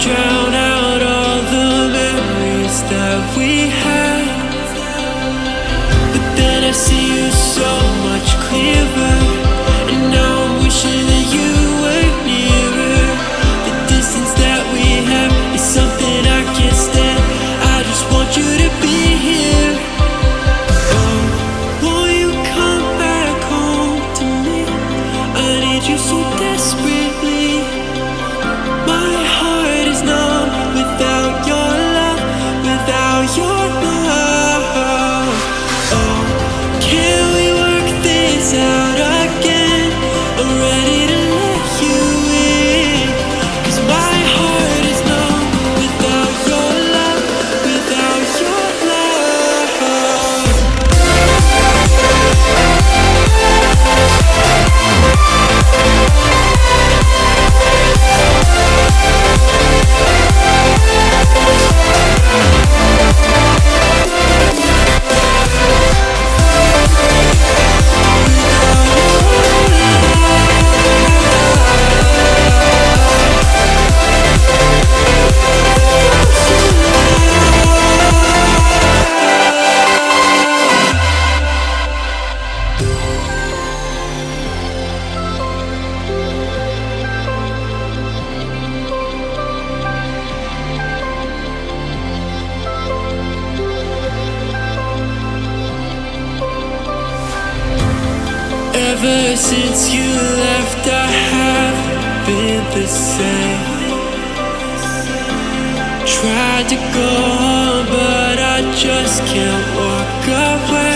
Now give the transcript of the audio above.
drown out all the memories that we had But then I see you so much clearer. Ever since you left I have been the same. Tried to go on but I just can't walk away.